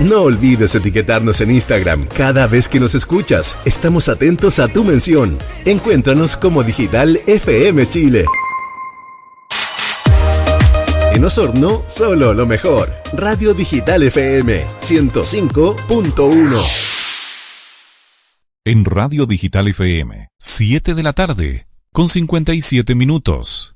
No olvides etiquetarnos en Instagram cada vez que nos escuchas. Estamos atentos a tu mención. Encuéntranos como Digital FM Chile. En Osorno, solo lo mejor. Radio Digital FM 105.1. En Radio Digital FM, 7 de la tarde, con 57 minutos.